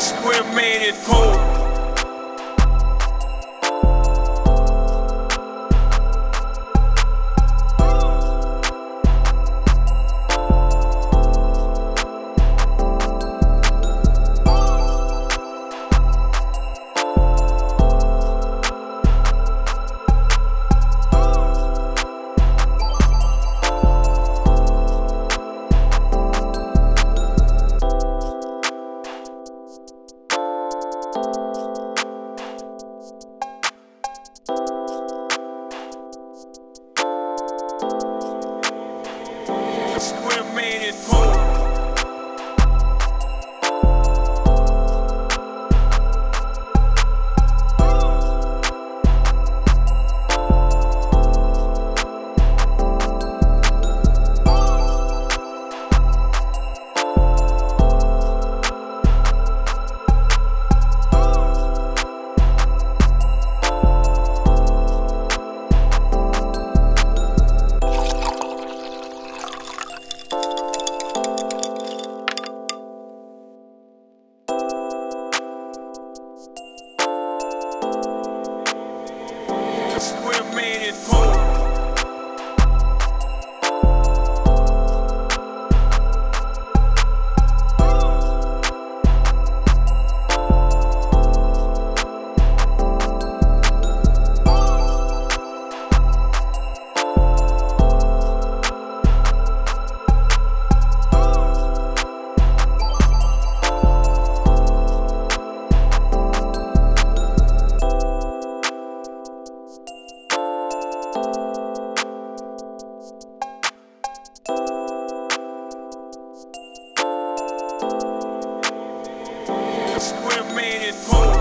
square made it cold. get cold. Square man is cold. square man and more.